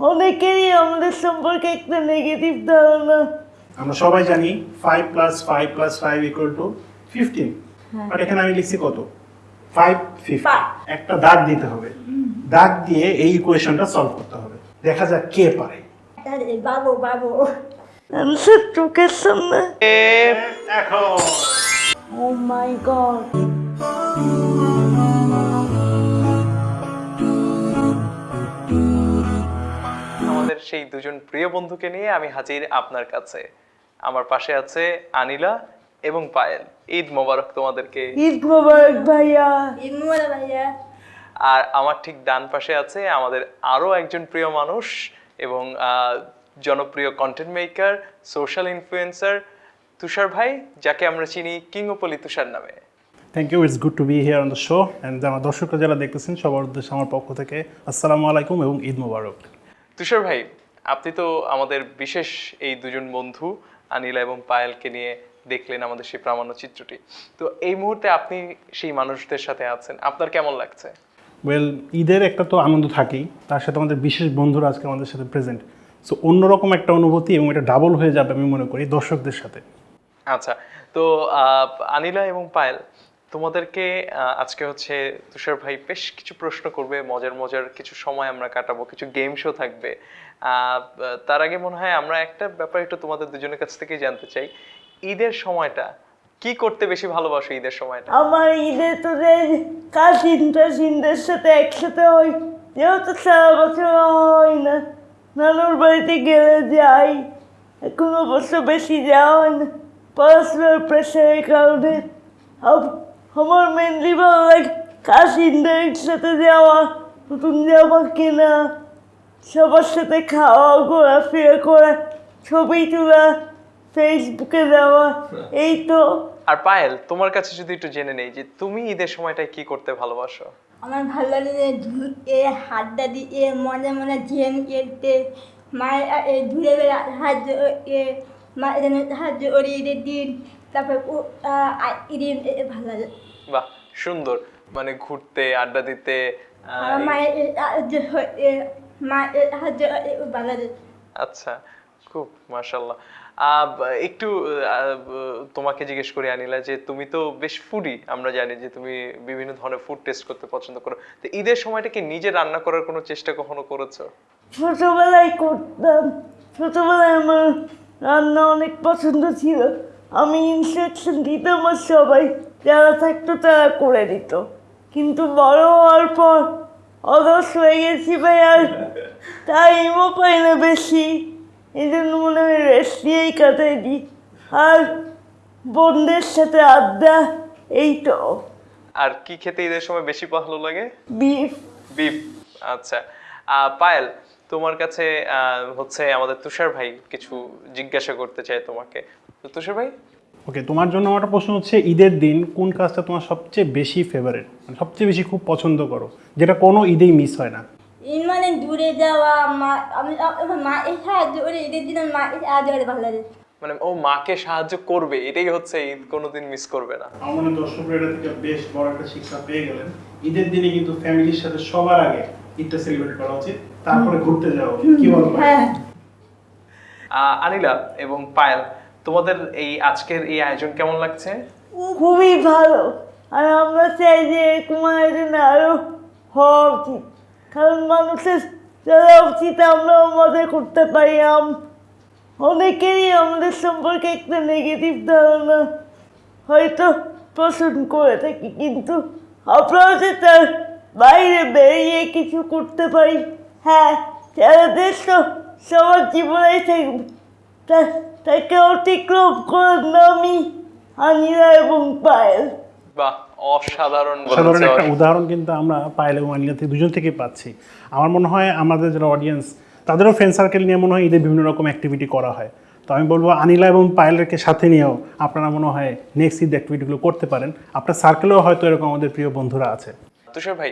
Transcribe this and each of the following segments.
অনেকেরই আমাদের সম্পর্কে একটা নেগেটিভ ধারণা। আমরা সবাই জানি five plus five plus five equal to fifteen but এখানে আমি লিখছি কত? Five fifty. একটা দাগ দিতে হবে। দাগ দিয়ে এই ইকুয়েশনটা সলভ করতে হবে। দেখা যাক কে পারে। বাবু বাবু। অ্যান্সার চোখের সামনে। এখন। ও মাই গড সেই দুজন প্রিয় বন্ধুকে নিয়ে আমি হাজির আপনার কাছে। আমার পাশে আছে আনিলা এবং পায়েল। ঈদ মোবারক তোমাদেরকে। ঈদ মোবারক ভাইয়া। ইমুরা ভাইয়া। আর আমার ঠিক ডান পাশে আছে আমাদের আরও একজন প্রিয় মানুষ এবং আহ, জনপ্রিয় content maker social influencer Tushar ভাই যাকে আমরা চিনি কিংওপলি তুষার নামে। Thank you it's good to be here on the show and আমার দর্শকরা যারা দেখতেছেন সবার উদ্দেশ্যে আমার পক্ষ থেকে আসসালামু আলাইকুম এবং ঈদ মোবারক। তুষার ভাই আপনি তো আমাদের বিশেষ এই দুজন বন্ধু আনিলা এবং পায়েলকে নিয়ে দেখলেন আমাদের সেই প্রামাণ্য চিত্রটি। তো এই মুহূর্তে আপনি সেই মানুষদের সাথে আছেন আপনার কেমন লাগছে? ওয়েল ঈদের একটা তো আনন্দ থাকেই তার সাথে আমাদের বিশেষ বন্ধুরা আজকে আমাদের সাথে প্রেজেন্ট সো অন্যরকম একটা অনুভূতি এবং এটা ডাবল হয়ে যাবে আমি মনে করি দর্শকদের সাথে। আচ্ছা তো আনিলা এবং পায়েল তোমাদেরকে আজকে হচ্ছে তুষার ভাই বেশ কিছু প্রশ্ন করবে, মজার মজার কিছু সময় আমরা কাটাবো, কিছু গেম শো থাকবে। তার আগে মনে হয় আমরা একটা ব্যাপার একটু তোমাদের দুজনের কাছ থেকে জানতে চাই। ঈদের সময়টা, কি করতে বেশি ভালোবাসো ঈদের সময়টা? আমার ঈদে তোদের কাজিন টাজিনদের সাথে একসাথে হই যেহেতু সারা বছর হয় না, নানুর বাড়িতে গেলে যাই এখন অবশ্য বেশি যাওয়া হয় না। পড়াশোনার প্রেশারের কারণে আমার মেনলি ভালো লাগে কাজিনদের সাথে যাওয়া নতুন জামা কেনা সবার সাথে খাওয়া ঘোরাফেরা করা ছবি তোলা ফেসবুকে দেওয়া এই তো। আর পায়েল তোমার কাছে যদি একটু জেনে নেই যে তুমি ঈদের সময়টায় কি করতে ভালোবাসো? আমার ভালো লাগে যে ধুয়ে হাতটা দিয়ে মনে মনে গেম খেলতে মায়ের এ ধুয়ে বেড়া সাহায্য এ মায়ের সাহায্য করি ঈদের দিন তারপর ও ঈদের এ ভালো লাগে। বাহ সুন্দর। মানে ঘুরতে আড্ডা দিতে হয়, লাগে আচ্ছা খুব মাশাল্লাহ একটু তোমাকে জিজ্ঞেস করি আনিলা যে তুমি তো বেশ ফুডি আমরা জানি যে তুমি বিভিন্ন ধরনের ফুড টেস্ট করতে পছন্দ করো। তো ঈদের সময়টা কি নিজে রান্না করার কোনো চেষ্টা কখনো করেছ? ছোটবেলায় করতাম। ছোটবেলায় আমার রান্না অনেক পছন্দ ছিল। আমি ইনস্ট্রাকশন দিতাম আর সবাই যারা থাকতো তারা করে দিত। কিন্তু বড় হওয়ার পর অলস হয়ে গেছি ভাই আর টাইমও পাই না বেশি। এই জন্য মনে হয় রেস্ট দিয়েই কাটাই দিই আর বন্ধুদের সাথে আড্ডা এই তো আর কি খেতে ঈদের সময় বেশি ভালো লাগে? বিফ। বিফ আচ্ছা। পায়েল তোমার কাছে হচ্ছে আমাদের তুষার ভাই কিছু জিজ্ঞাসা করতে চাই তোমাকে। তুষার ভাই? ওকে তোমার জন্য আমার প্রশ্ন হচ্ছে ঈদের দিন কোন কাজটা তোমার সবচেয়ে বেশি ফেভারিট মানে সবচেয়ে বেশি খুব পছন্দ করো যেটা কোনো ঈদেই মিস হয় না। ঈদ মানে দূরে যাওয়া মা আমি মা সাহায্য করি ঈদের দিন মা সাহায্য করে ভালো লাগে। মানে ও মাকে সাহায্য করবে এটাই হচ্ছে ঈদ কোনোদিন মিস করবে না। দর্শকরা এটা থেকে বেশ বড় একটা শিক্ষা পেয়ে গেলেন ঈদের দিনে কিন্তু ফ্যামিলির সাথে সবার আগে ঈদটা সেলিব্রেট করা উচিত তারপরে ঘুরতে যাও কি বলো ভাই? হ্যাঁ। আহ, আনিলা এবং পায়েল তোমাদের এই আজকের এই আয়োজন কেমন লাগছে? খুবই ভালো। আর আমরা চাই যে এরকম আয়োজন আরও হওয়া উচিত। কারণ মানুষের যারা উচিত, আমরাও মজা করতে পারি। অনেকেরই আমাদের সম্পর্কে একটা নেগেটিভ ধারণা হয়তো পোষণ করে থাকি। কিন্তু আমরাও যে তার বাইরে বেরিয়ে কিছু করতে পারি হ্যাঁ সারা দেশ তো সবার জীবনেই থাকবে। তা- তাকে অতিক্রম করার নামই আনিরা এবং পায়েল। বাহ অসাধারণ সাধারণ একটা উদাহরণ কিন্তু আমরা পায়েল এবং আনিলা থেকে দুজন থেকে পাচ্ছি। আমার মনে হয় আমাদের যারা অডিয়েন্স তাদেরও ফ্রেন্ড সার্কেল নিয়ে মনে হয় ঈদে বিভিন্ন রকম অ্যাক্টিভিটি করা হয়। তো আমি বলব আনিলা এবং পায়েলকে সাথে নিয়েও আপনারা মনে হয় নেক্সট ঈদ অ্যাক্টিভিটিগুলো করতে পারেন। আপনার সার্কেলেও হয়তো এরকম আমাদের প্রিয় বন্ধুরা আছে। তুষার ভাই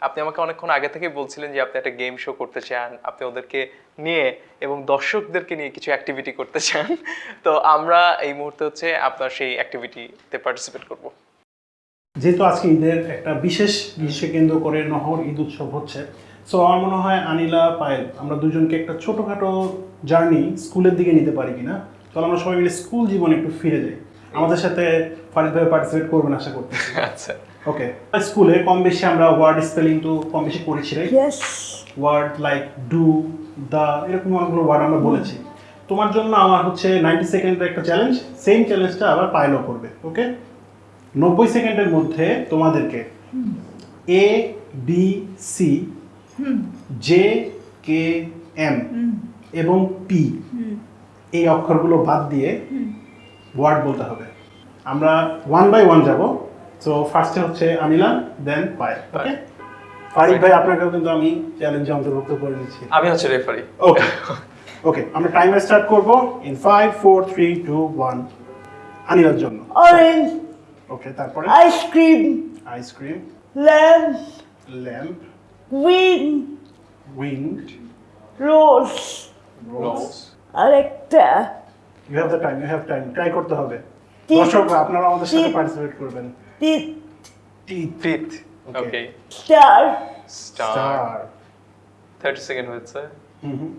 আপনি আমাকে অনেকক্ষণ আগে থেকে বলছিলেন যে আপনি একটা গেম শো করতে চান, আপনি ওদেরকে নিয়ে এবং দর্শকদেরকে নিয়ে কিছু অ্যাক্টিভিটি করতে চান। তো আমরা এই মুহূর্তে হচ্ছে আপনার সেই অ্যাক্টিভিটিতে পার্টিসিপেট করব। যেহেতু আজকে ঈদের একটা বিশেষ বিষয় কেন্দ্র করে নহর ঈদ উৎসব হচ্ছে সো আমার মনে হয় আনিলা, পায়েল, আমরা দুজনকে একটা ছোটোখাটো জার্নি স্কুলের দিকে নিতে পারি কিনা? চলো আমরা সবাই মিলে স্কুল জীবনে একটু ফিরে যাই। আমাদের সাথে ফারিদ ভাই পার্টিসিপেট করবেন আশা করতেছি। আচ্ছা। ওকে স্কুলে কম বেশি আমরা ওয়ার্ড স্পেলিং তো কম বেশি করেছি right word like do the এরকম অনেকগুলো ওয়ার্ড আমরা বলেছি। তোমার জন্য আমার হচ্ছে নাইনটি সেকেন্ডের একটা চ্যালেঞ্জ সেম চ্যালেঞ্জটা আবার পাইলও করবে ওকে নব্বই সেকেন্ডের মধ্যে তোমাদেরকে A B C J K M এবং পি এই অক্ষরগুলো বাদ দিয়ে ওয়ার্ড বলতে হবে। আমরা ওয়ান বাই ওয়ান যাব। সো ফার্স্টে হচ্ছে আনিলা দেন পায়েল ওকে ফারিক ভাই আপনাকেও কিন্তু আমি চ্যালেঞ্জে অন্তর্ভুক্ত করে নিচ্ছি আমি হচ্ছে রেফারি ওকে ওকে আমরা টাইমার স্টার্ট করব in five four three two one আনিলার জন্য। অরেঞ্জ ওকে তারপরে? Ice cream ice cream lamp lamp win wind rose rose আরেকটা you have the time you have time try করতে হবে। দর্শকরা আপনারা আমাদের সাথে পার্টিসিপেট করবেন। Teeth teeth okay star star star 30 second হয়েছে হুম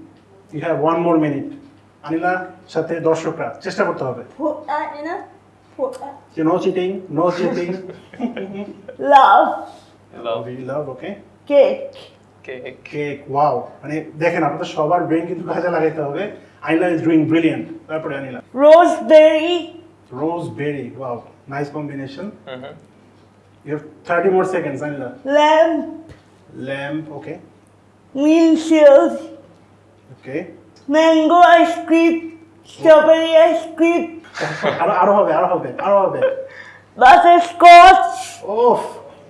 you have one more minute আনিলার সাথে দর্শকরা চেষ্টা করতে হবে। No? Cheating no cheating love love we love okay cake cake. Cake wow. মানে দেখেন আপনাদের সবার ব্রেন কিন্তু কাজে লাগাইতে হবে। আনিলা ইজ ডুইং ব্রিলিয়েন্ট। তারপরে Anila. Roseberry rose berry wow. Nice combination. You have thirty more seconds Anila. Lamp lamp okay windshield okay mango ice cream strawberry ice cream আরও আরও হবে আরও হবে আরও হবে। বাটারস্কচ ওফ।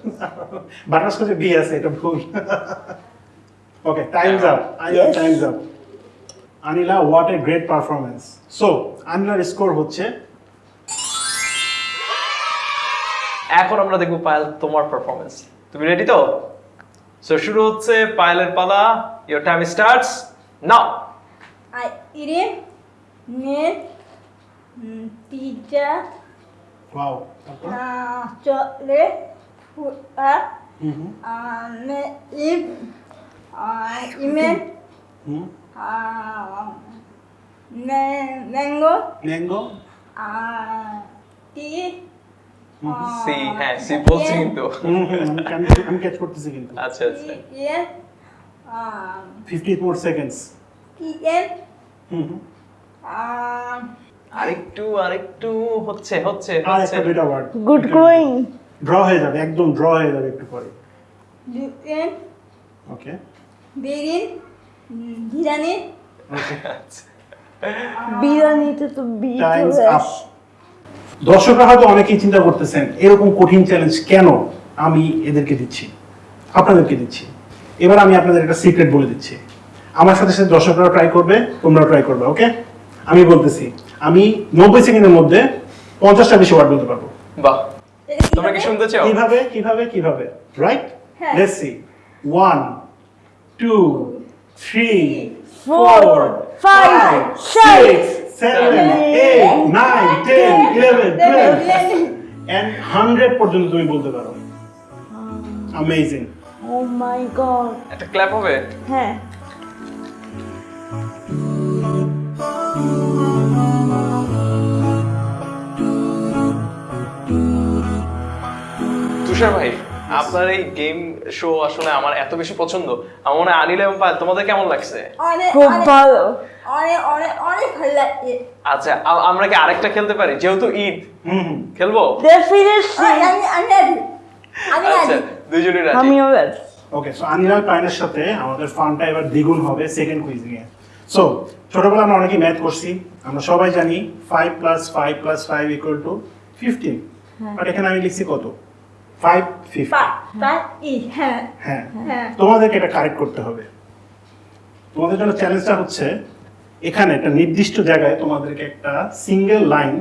বাটারস্কচে বি আছে এটা ভুল। Okay time's up Anila Yes. Time's up Anila what a great performance so আনিলার score হচ্ছে এখন আমরা দেখব পায়েল তোমার পারফরমেন্স তুমি রেডি তো? সো শুরু হচ্ছে পায়েলের পালা। Your time starts now I ইরে নে পিজা ওয়াও তারপর চলে ফুটা হুম হুম মে ইম email hmm mango mango T C হ্যাঁ সি বলছি কিন্তু আমি- ক্যাচ করতেছি কিন্তু আচ্ছা আচ্ছা ইয়ে ফিফটি মোর সেকেন্ডস ইএম হুম হুম আরেকটু আরেকটু হচ্ছে হচ্ছে হচ্ছে। গুড গোয়িং ড্র হয়ে যাবে একদম ড্র হয়ে যাবে একটু পরে। ওকে বেরিন আচ্ছা। বিরিয়ানিতে তো। দর্শকরা হয়তো অনেকেই চিন্তা করতেছেন এরকম কঠিন চ্যালেঞ্জ কেন আমি এদেরকে দিচ্ছি? আপনাদেরকে দিচ্ছি। এবার আমি আপনাদের একটা সিক্রেট বলে দিচ্ছি। আমার সাথে সাথে দর্শকরা ট্রাই করবে তোমরাও ট্রাই করবে ওকে আমি বলতেছি আমি নব্বই সেকেন্ডের মধ্যে পঞ্চাশটা বেশি ওয়ার্ড বলতে পারব। বাহ। তোমরা কি শুনতে চাও? কীভাবে কীভাবে কীভাবে? Right. Let's see one two three Four, four five, five six, six seven eight nine ten eleven twelve পর্যন্ত তুমি বলতে পারো। অ্যামেজিং ও মাই গড একটা ক্ল্যাপ হবে? হ্যাঁ। তুষার ভাই আপনার এই গেম শো আসলে আমার এত বেশি পছন্দ। আমার মনে আনিল এবং পায়েল তোমাদের কেমন লাগছে? খুব ভালো। অনেক অনেক অনেক ভালো লাগছে। আচ্ছা আমরা কি আরেকটা খেলতে পারি? যেহেতু ঈদ। খেলব? আচ্ছা দুজনই রাজি। আমিও রাজি। ওকে সো আনিলাল পাইনের সাথে আমাদের ফানটা এবার দ্বিগুণ হবে সেকেন্ড কুইজিং এ সো ছোটবেলা আমরা অনেকেই ম্যাথ করছি। আমরা সবাই জানি five plus five plus five equal to fifteen but এখানে আমি লিখছি কত? ফাইভ হ্যাঁ হ্যাঁ। হ্যাঁ। তোমাদেরকে এটা কারেক্ট করতে হবে। তোমাদের জন্য চ্যালেঞ্জটা হচ্ছে এখানে একটা নির্দিষ্ট জায়গায় তোমাদেরকে একটা সিঙ্গেল লাইন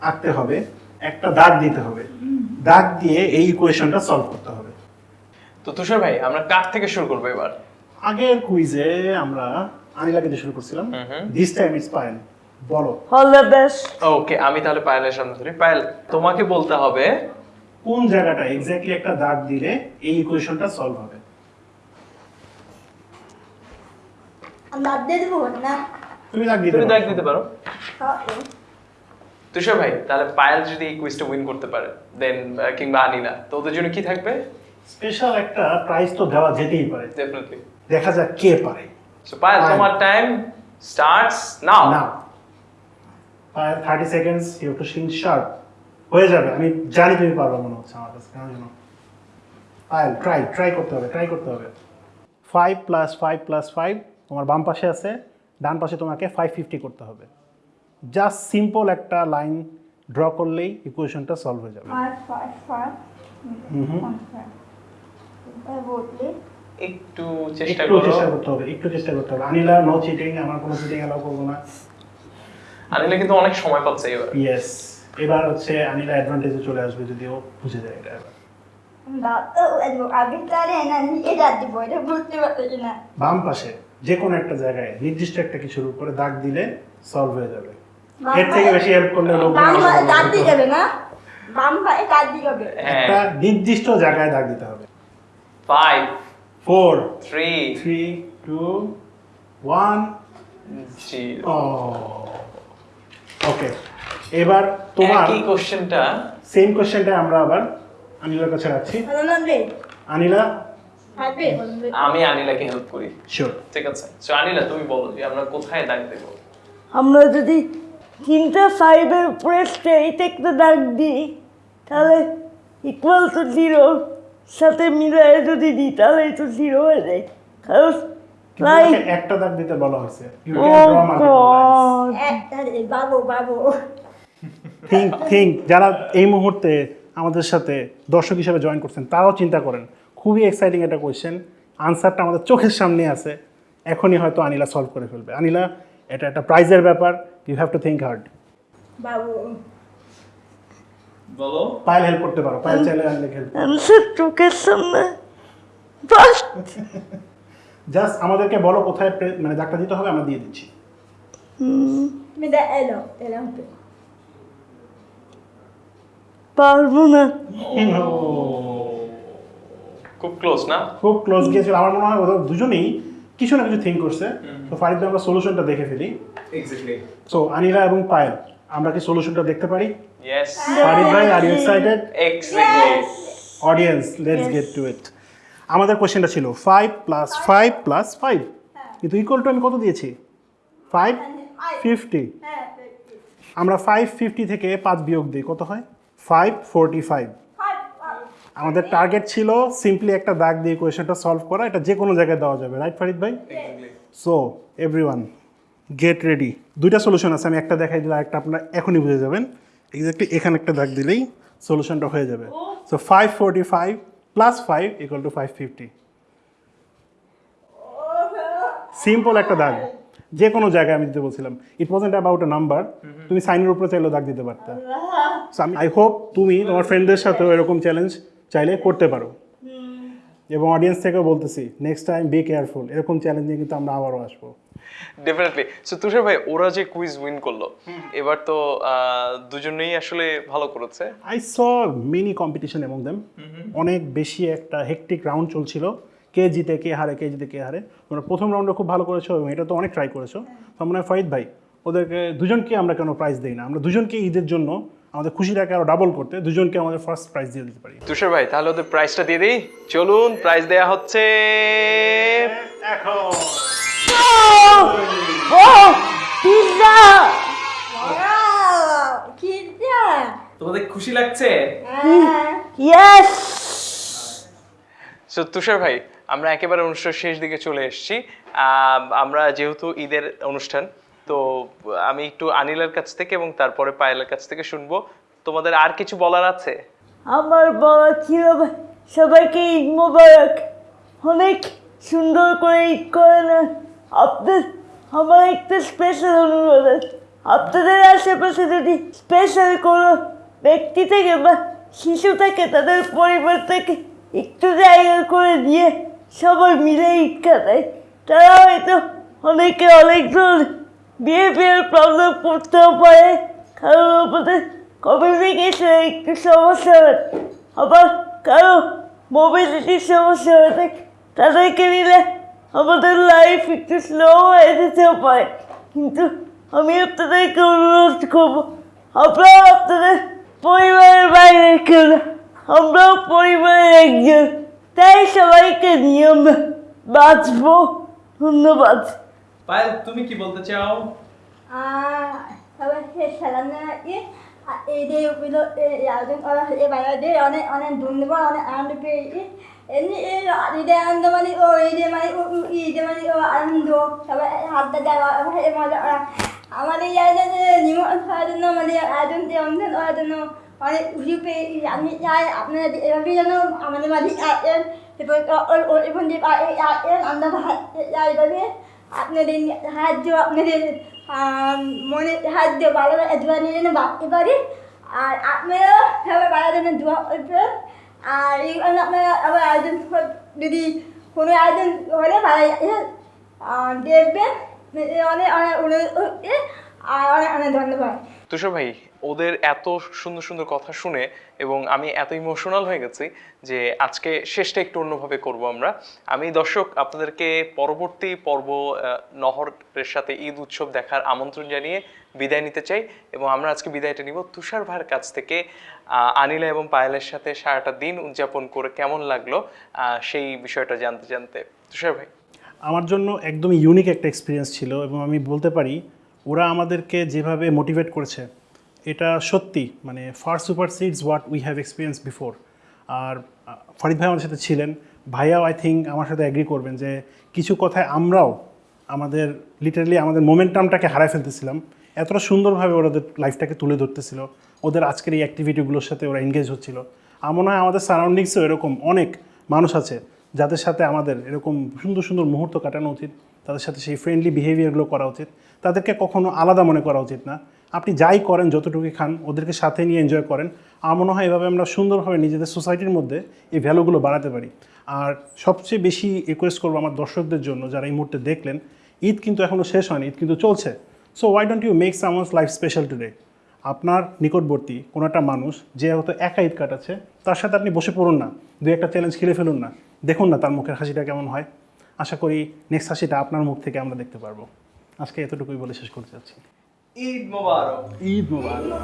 আঁকতে হবে একটা দাগ দিতে হবে। দাগ দিয়ে এই ইকুয়েশনটা সলভ করতে হবে। তো তুষার ভাই আমরা কার থেকে শুরু করব এবার? আগের কুইজে আমরা আনিলাকে দিয়ে শুরু করছিলাম। দিস টাইম ইজ পায়েল বলো। অল দ্য বেস্ট ওকে আমি তাহলে পায়েলের সামনে ধরি। পায়েল তোমাকে বলতে হবে কোন জায়গাটা এক্স্যাক্টলি একটা দাগ দিলে এই ইকুয়েশনটা সলভ হবে? আমি দিয়ে দেবো না? তুমি দাগ দিতে তুমি দাগ দিতে পারো। হ্যাঁ, তুষার ভাই তাহলে পায়েল যদি এই কুইজটা উইন করতে পারে দেন কিংবা আনিলা তো ওদের জন্য কি থাকবে? স্পেশাল একটা প্রাইজ তো দেওয়া যেতেই পারে। ডেফিনেটলি দেখা যাক কে পারে। সো পায়েল পায়েল। তোমার টাইম স্টার্টস নাও না thirty seconds you to sing sharp হয়ে যাবে আমি জানি তুমি পারব মনে হচ্ছে আমার কাছে কেন জানো? পায়েল ট্রাই ট্রাই করতে হবে ট্রাই করতে হবে। Five plus five plus five তোমার বাম পাশে আছে ডান পাশে তোমাকে ফাইভ ফিফটি করতে হবে। জাস্ট সিম্পল একটা লাইন ড্র করলেই ইকুয়েশনটা সলভ হয়ে যাবে। একটু চেষ্টা একটু চেষ্টা করতে হবে একটু চেষ্টা করতে হবে। আনিলা নো চিটিং আমার কোনো চিটিং অ্যালাউ করব না। আনিলা কিন্তু অনেক সময় পাচ্ছে এবার। ইয়েস এবার হচ্ছে আনিলা অ্যাডভান্টেজে চলে আসবে যদিও বুঝে যায় এটা এবার। বাম পাশে যে কোনো একটা জায়গায় নির্দিষ্ট একটা কিছুর উপরে দাগ দিলে সলভ হয়ে যাবে। এর থেকে বেশি হেল্প করলে লোক দাঁত দিয়ে যাবে না? বাম পায়ে দাঁত দিয়ে যাবে। হ্যাঁ। একটা নির্দিষ্ট জায়গায় দাগ দিতে হবে। Five four three three two one zero okay এবার তোমার একই কোশ্চেনটা সেম কোশ্চেনটা আমরা আবার আনিলার কাছে রাখছি আনিলা আমি আনিলাকে হেল্প করি। শিওর ঠিক আছে? সো আনিলা তুমি বলো যে আমরা কোথায় দাগ দেবো? আমরা যদি তিনটা ফাইভের উপরে স্ট্রেইট একটা দাগ দিই তাহলে ইকুয়াল টু জিরো সাথে মিলাই যদি দিই তাহলে তো জিরো হয়ে যায়। কারণ একটা দাগ দিতে বলা হয়েছে। বাবু বাবু। থিঙ্ক থিঙ্ক যারা এই মুহূর্তে আমাদের সাথে দর্শক হিসেবে জয়েন করছেন তারাও চিন্তা করেন খুবই এক্সাইটিং একটা কোয়েশ্চেন আনসারটা আমাদের চোখের সামনে আছে। এখনই হয়তো আনিলা সলভ করে ফেলবে। আনিলা এটা একটা প্রাইজের ব্যাপার। You have to think hard বাবু। বলো। পায়েল হেল্প করতে পারো। পায়েল চাইলে আনিলাকে হেল্প অ্যান্সার চোখের সামনে। জাস্ট আমাদেরকে বলো কোথায় মানে দাগটা দিতে হবে আমরা দিয়ে দিচ্ছি। এলো। পারব না। খুব ক্লোজ না? খুব ক্লোজ গিয়েছিল। আমার মনে হয় ওদের দুজনেই কিছু না কিছু থিঙ্ক করছে। তো ফারিদ ভাই আমরা সলিউশনটা দেখে ফেলি। এক্স্যাক্টলি সো আনিলা এবং পায়েল আমরা কি সলিউশনটা দেখতে পারি? ইয়েস ফারিদ ভাই are you excited exactly audience let's get to it আমাদের কোশ্চেনটা ছিল five plus five plus five কিন্তু ইকুয়াল টু আমি কত দিয়েছি? ফাইভ ফিফটি হ্যাঁ আমরা ফাইভ ফিফটি থেকে পাঁচ বিয়োগ দিই কত হয়? ফাইভ ফোরটি ফাইভ আমাদের টার্গেট ছিল সিম্পলি একটা দাগ দিয়ে কোয়েশনটা সলভ করা এটা যে কোনো জায়গায় দেওয়া যাবে রাইট ফারিদ ভাই? So every one get ready দুইটা সলিউশন আছে আমি একটা দেখাই দিলাম একটা আপনারা এখনই বুঝে যাবেন। এক্স্যাক্টলি এখানে একটা দাগ দিলেই সলিউশনটা হয়ে যাবে। So five forty five plus five equal to five fifty simple একটা দাগ। যে কোনো জায়গায় আমি দিতে বলছিলাম। It wasn't about a number তুমি সাইনের উপরে চাইলেও দাগ দিতে পারতে। আমি আই হোপ তুমি তোমার ফ্রেন্ডদের সাথেও এরকম চ্যালেঞ্জ চাইলে করতে পারো। এবং অডিয়েন্স থেকেও বলতেছি নেক্সট টাইম বি কেয়ারফুল এরকম চ্যালেঞ্জ নিয়ে কিন্তু আমরা আবারও আসব। ডেফিনেটলি সো তুষার ভাই ওরা যে কুইজ উইন করল এবার তো দুজনেই আসলে ভালো করেছে। আই স মেনি কম্পিটিশন এবং দেম অনেক বেশি একটা হেকটিক রাউন্ড চলছিল। কে জিতে কে হারে কে জিতে কে হারে। তোমরা প্রথম রাউন্ডে খুব ভালো করেছ এবং এটা তো অনেক ট্রাই করেছ। তো মনে হয় ফরিদ ভাই ওদেরকে দুজনকে আমরা কেন প্রাইজ দিই না? আমরা দুজনকে ঈদের জন্য আমাদের খুশিটাকে আরও ডাবল করতে দুজনকে আমাদের ফার্স্ট প্রাইজ দিয়ে দিতে পারি। তুষার ভাই তাহলে ওদের প্রাইসটা দিয়ে দিই। চলুন প্রাইজ দেয়া হচ্ছে তোমাদের খুশি লাগছে? হ্যাঁ। ইয়েস তুষার ভাই আমরা একেবারে অনুষ্ঠান শেষ দিকে চলে এসেছি। আমরা যেহেতু ঈদের অনুষ্ঠান, তো আমি একটু আনিলের কাছ থেকে এবং তারপরে পায়েলের কাছ থেকে শুনব। তোমাদের আর কিছু বলার আছে? আমার বাবা ছিল সবাইকে ঈদ মোবারক। অনেক সুন্দর করে ঈদ করে না আপনার আমার একটা স্পেশাল অনুরোধ। আছে আপনাদের আশেপাশে যদি স্পেশাল কোনো ব্যক্তি থেকে বা শিশু থাকে, তাদের পরিবার থেকে একটু জায়গা করে দিয়ে সবাই মিলে ঈদ কাটায় তারা হয়তো অনেকে অনেক ধরনের বিহেভিয়ার প্রবলেম করতেও পারে। কারণ আমাদের কমিউনিকেশনে একটু সমস্যা হয়। আবার কারও মোবিলিটির সমস্যা হয়ে থাকে। তাদেরকে নিলে আমাদের লাইফ একটু স্লো হয়ে যেতেও পারে। কিন্তু আমি আপনাদেরকে অনুরোধ করব, আপনারা আপনাদের পরিবারের বাইরে কেউ না। আমরাও পরিবারের একজন। তাই সবাইকে নিয়ে আমরা বাঁচবো। ধন্যবাদ। পায়েল তুমি কি বলতে চাও? que সালামে এই যে ওগুলো আয়োজন করা হয় বাইরে অনেক অনেক ধন্যবাদ অনেক আনন্দ পেয়েছি। এমনি এই ঈদে আনন্দ মানে ও ঈদে মানে ঈদে মানে ও আনন্দ সবাই হাতটা দেওয়া মজা আমাদের এই আয়োজনে নিমন্ত্রণ করার জন্য মানে আয়োজন যে অনুষ্ঠান করার জন্য অনেক খুশি পেয়েছি আমি চাই আপনারা যে এভাবেই যেন আমাদের মাঝে আসেন এরপর এবং যে আসেন আমরা এইভাবে আপনাদের সাহায্য, আপনাদের মনে সাহায্য ভালো দোয়া নিয়ে যেন বাড়তে পারি। আর আপনারা সবাই বাড়ার জন্য দোয়া করবেন। আর এই জন্য আপনারা আবার আয়োজন যদি কোনো আয়োজন হলে ভালো দেখবেন। অনেক অনেক অনুরোধ আর অনেক অনেক ধন্যবাদ। তুষার ভাই, ওদের এত সুন্দর সুন্দর কথা শুনে এবং আমি এত ইমোশনাল হয়ে গেছি যে আজকে শেষটা একটু অন্যভাবে করব আমরা। আমি দর্শক, আপনাদেরকে পরবর্তী পর্ব নহরের সাথে ঈদ উৎসব দেখার আমন্ত্রণ জানিয়ে বিদায় নিতে চাই এবং আমরা আজকে বিদায়টা নিব তুষার ভাইয়ের কাছ থেকে। আনিলা এবং পায়েলের সাথে সারাটা দিন উদযাপন করে কেমন লাগল সেই বিষয়টা জানতে জানতে। তুষার ভাই। আমার জন্য একদমই ইউনিক একটা এক্সপিরিয়েন্স ছিল এবং আমি বলতে পারি ওরা আমাদেরকে যেভাবে মোটিভেট করেছে, এটা সত্যি মানে far super seeds what we have experience before আর ফরিদ ভাই আমাদের সাথে ছিলেন, ভাইয়াও আই থিঙ্ক আমার সাথে অ্যাগ্রি করবেন যে কিছু কথায় আমরাও আমাদের লিটারালি আমাদের মোমেন্টামটাকে হারাই ফেলতেছিলাম। এতটা সুন্দরভাবে ওদের লাইফটাকে তুলে ধরতেছিল, ওদের আজকের এই অ্যাক্টিভিটিগুলোর সাথে ওরা এনগেজ হচ্ছিল। আমার হয় আমাদের সারাউন্ডিংসেও এরকম অনেক মানুষ আছে, যাদের সাথে আমাদের এরকম সুন্দর সুন্দর মুহূর্ত কাটানো উচিত। তাদের সাথে সেই ফ্রেন্ডলি বিহেভিয়ারগুলো করা উচিত। তাদেরকে কখনো আলাদা মনে করা উচিত না। আপনি যাই করেন, যতটুকু খান, ওদেরকে সাথে নিয়ে এনজয় করেন। আমার মনে হয় এভাবে আমরা সুন্দরভাবে নিজেদের সোসাইটির মধ্যে এই ভ্যালুগুলো বাড়াতে পারি। আর সবচেয়ে বেশি রিকোয়েস্ট করব আমার দর্শকদের জন্য যারা এই মুহূর্তে দেখলেন, ঈদ কিন্তু এখনও শেষ হয়নি, ঈদ কিন্তু চলছে। So why don't you make someone's life special today আপনার নিকটবর্তী কোনো একটা মানুষ, যে হয়তো একা ঈদ কাটাচ্ছে, তার সাথে আপনি বসে পড়ুন না। দু একটা চ্যালেঞ্জ খেলে ফেলুন না। দেখুন না তার মুখের হাসিটা কেমন হয়। আশা করি নেক্সট হাসিটা আপনার মুখ থেকে আমরা দেখতে পারব। আজকে এতটুকুই বলে শেষ করতে চাচ্ছি। ঈদ মোবারক। ঈদ মোবারক।